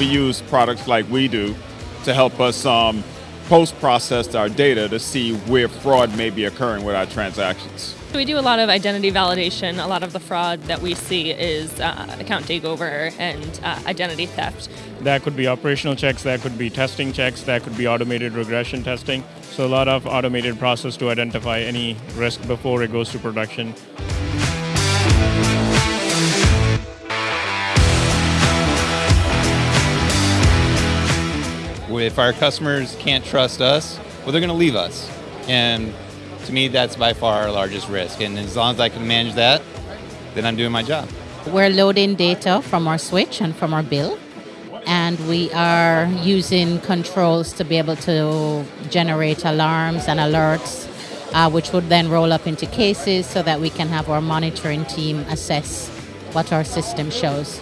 we use products like we do to help us um, post-process our data to see where fraud may be occurring with our transactions. We do a lot of identity validation. A lot of the fraud that we see is uh, account takeover and uh, identity theft. That could be operational checks, that could be testing checks, that could be automated regression testing. So a lot of automated process to identify any risk before it goes to production. If our customers can't trust us, well, they're going to leave us. And to me, that's by far our largest risk. And as long as I can manage that, then I'm doing my job. We're loading data from our switch and from our bill, and we are using controls to be able to generate alarms and alerts, uh, which would then roll up into cases so that we can have our monitoring team assess what our system shows.